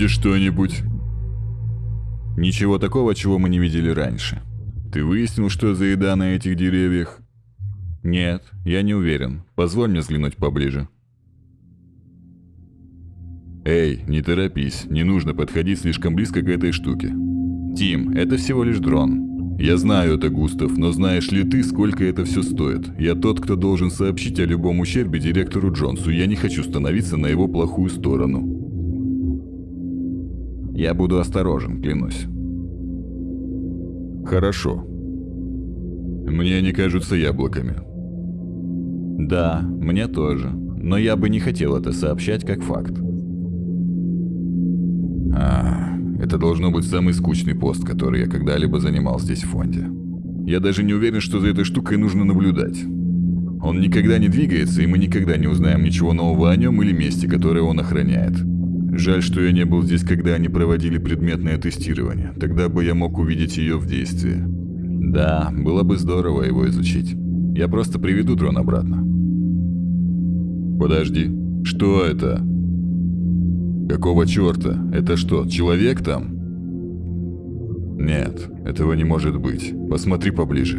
Видишь что-нибудь? Ничего такого, чего мы не видели раньше. Ты выяснил, что за еда на этих деревьях? Нет, я не уверен. Позволь мне взглянуть поближе. Эй, не торопись, не нужно подходить слишком близко к этой штуке. Тим, это всего лишь дрон. Я знаю это, Густав, но знаешь ли ты, сколько это все стоит? Я тот, кто должен сообщить о любом ущербе директору Джонсу. Я не хочу становиться на его плохую сторону. Я буду осторожен, клянусь. Хорошо. Мне они кажутся яблоками. Да, мне тоже. Но я бы не хотел это сообщать как факт. А, это должно быть самый скучный пост, который я когда-либо занимал здесь в фонде. Я даже не уверен, что за этой штукой нужно наблюдать. Он никогда не двигается, и мы никогда не узнаем ничего нового о нем или месте, которое он охраняет. Жаль, что я не был здесь, когда они проводили предметное тестирование. Тогда бы я мог увидеть ее в действии. Да, было бы здорово его изучить. Я просто приведу дрон обратно. Подожди, что это? Какого черта? Это что, человек там? Нет, этого не может быть. Посмотри поближе.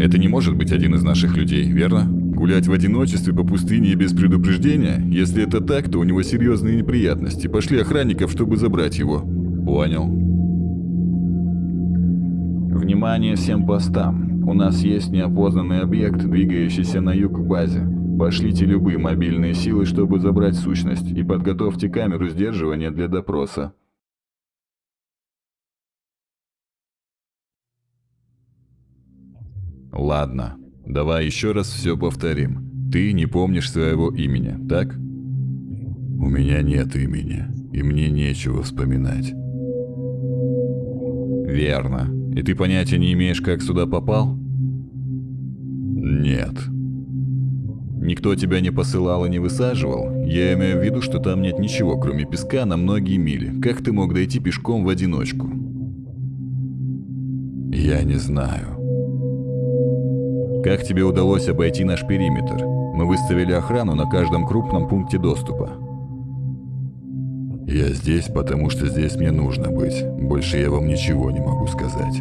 Это не может быть один из наших людей, верно? Гулять в одиночестве по пустыне без предупреждения? Если это так, то у него серьезные неприятности. Пошли охранников, чтобы забрать его. Понял. Внимание всем постам. У нас есть неопознанный объект, двигающийся на юг к базе. Пошлите любые мобильные силы, чтобы забрать сущность, и подготовьте камеру сдерживания для допроса. Ладно, давай еще раз все повторим. Ты не помнишь своего имени, так? У меня нет имени, и мне нечего вспоминать. Верно. И ты понятия не имеешь, как сюда попал? Нет. Никто тебя не посылал и не высаживал? Я имею в виду, что там нет ничего, кроме песка на многие мили. Как ты мог дойти пешком в одиночку? Я не знаю. Как тебе удалось обойти наш периметр? Мы выставили охрану на каждом крупном пункте доступа. Я здесь, потому что здесь мне нужно быть. Больше я вам ничего не могу сказать.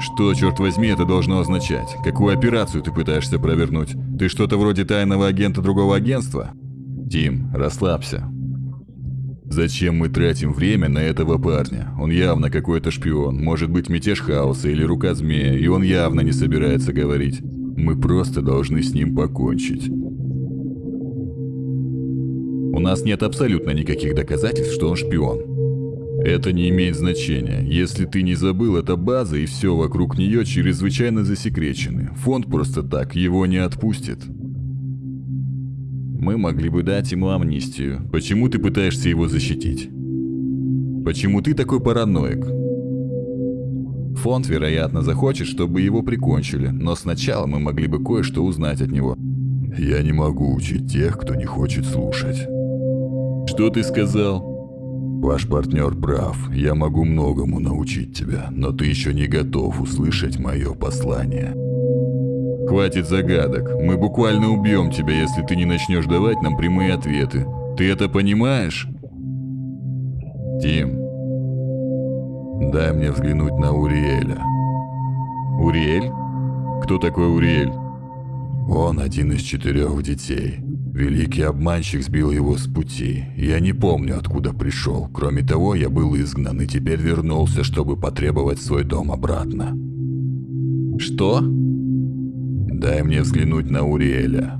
Что, черт возьми, это должно означать? Какую операцию ты пытаешься провернуть? Ты что-то вроде тайного агента другого агентства? Тим, расслабься. Зачем мы тратим время на этого парня? Он явно какой-то шпион, может быть мятеж хаоса или рука змея, и он явно не собирается говорить. Мы просто должны с ним покончить. У нас нет абсолютно никаких доказательств, что он шпион. Это не имеет значения. Если ты не забыл, это база и все вокруг нее чрезвычайно засекречены. Фонд просто так его не отпустит. Мы могли бы дать ему амнистию. Почему ты пытаешься его защитить? Почему ты такой параноик? Фонд, вероятно, захочет, чтобы его прикончили, но сначала мы могли бы кое-что узнать от него. Я не могу учить тех, кто не хочет слушать. Что ты сказал? Ваш партнер прав, я могу многому научить тебя, но ты еще не готов услышать мое послание. Хватит загадок, мы буквально убьем тебя, если ты не начнешь давать нам прямые ответы. Ты это понимаешь? Тим, дай мне взглянуть на Уриэля. Уриэль? Кто такой Уриэль? Он один из четырех детей. Великий обманщик сбил его с пути. Я не помню, откуда пришел. Кроме того, я был изгнан и теперь вернулся, чтобы потребовать свой дом обратно. Что? Дай мне взглянуть на Уриэля.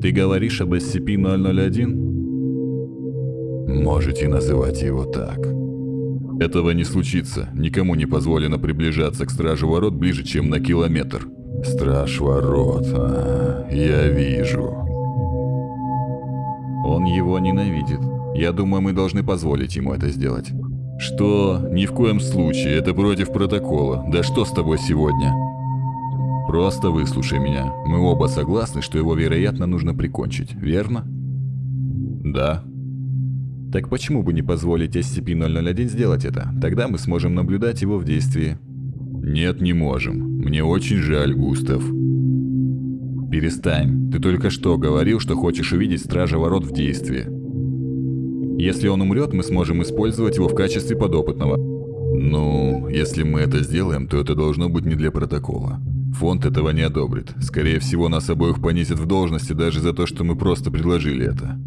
Ты говоришь об SCP-001? Можете называть его так. Этого не случится. Никому не позволено приближаться к Стражу Ворот ближе, чем на километр. Страж Ворот, а, я вижу. Он его ненавидит. Я думаю, мы должны позволить ему это сделать. Что? Ни в коем случае, это против протокола. Да что с тобой сегодня? Просто выслушай меня. Мы оба согласны, что его, вероятно, нужно прикончить, верно? Да. Так почему бы не позволить SCP-001 сделать это? Тогда мы сможем наблюдать его в действии. Нет, не можем. Мне очень жаль, Густав. Перестань. Ты только что говорил, что хочешь увидеть Стража Ворот в действии. Если он умрет, мы сможем использовать его в качестве подопытного. Ну, если мы это сделаем, то это должно быть не для протокола. Фонд этого не одобрит. Скорее всего, нас обоих понизят в должности даже за то, что мы просто предложили это.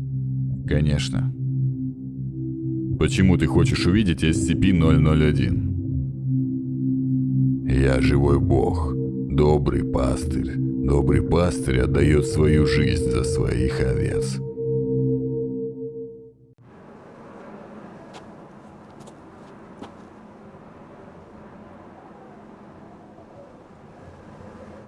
Конечно. Почему ты хочешь увидеть SCP-001? Я живой бог, добрый пастырь. Добрый пастырь отдает свою жизнь за своих овец.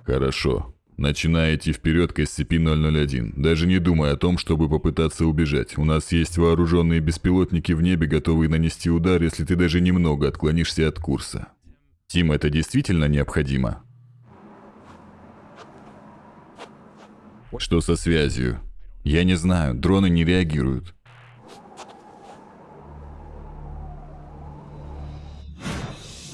Хорошо. Начинай идти вперед к SCP-001, даже не думая о том, чтобы попытаться убежать. У нас есть вооруженные беспилотники в небе, готовые нанести удар, если ты даже немного отклонишься от курса. Тим, это действительно необходимо? Что со связью? Я не знаю, дроны не реагируют.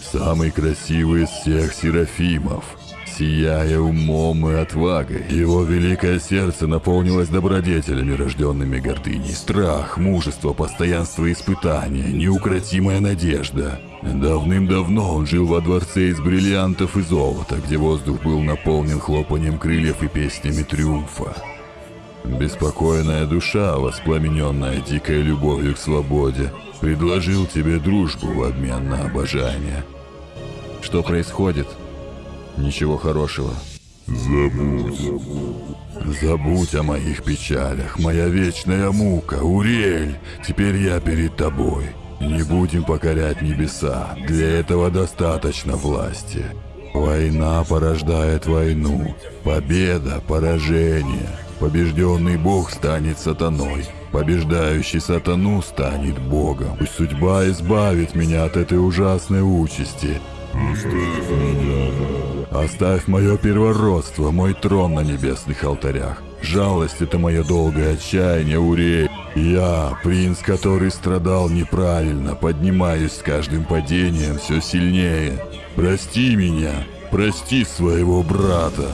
Самый красивый из всех Серафимов сияя умом и отвагой. Его великое сердце наполнилось добродетелями, рожденными гордыней. Страх, мужество, постоянство испытания, неукротимая надежда. Давным-давно он жил во дворце из бриллиантов и золота, где воздух был наполнен хлопанием крыльев и песнями триумфа. Беспокойная душа, воспламененная дикой любовью к свободе, предложил тебе дружбу в обмен на обожание. Что происходит? Ничего хорошего. Забудь. Забудь о моих печалях, моя вечная мука, Урель, теперь я перед тобой. Не будем покорять небеса, для этого достаточно власти. Война порождает войну, победа – поражение. Побежденный бог станет сатаной, побеждающий сатану станет богом. Пусть судьба избавит меня от этой ужасной участи. Оставь меня. Оставь мое первородство, мой трон на небесных алтарях. Жалость — это мое долгое отчаяние, Урей. Я, принц, который страдал неправильно, поднимаюсь с каждым падением все сильнее. Прости меня, прости своего брата.